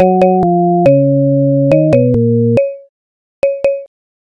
you